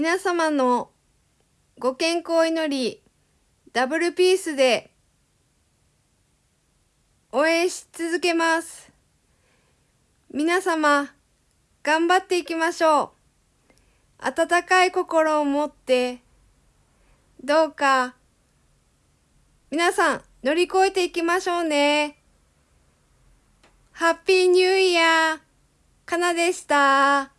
皆様のご健康を祈り、ダブルピースで応援し続けます。皆様、頑張っていきましょう。温かい心を持って、どうか、皆さん乗り越えていきましょうね。ハッピーニューイヤー、かなでした。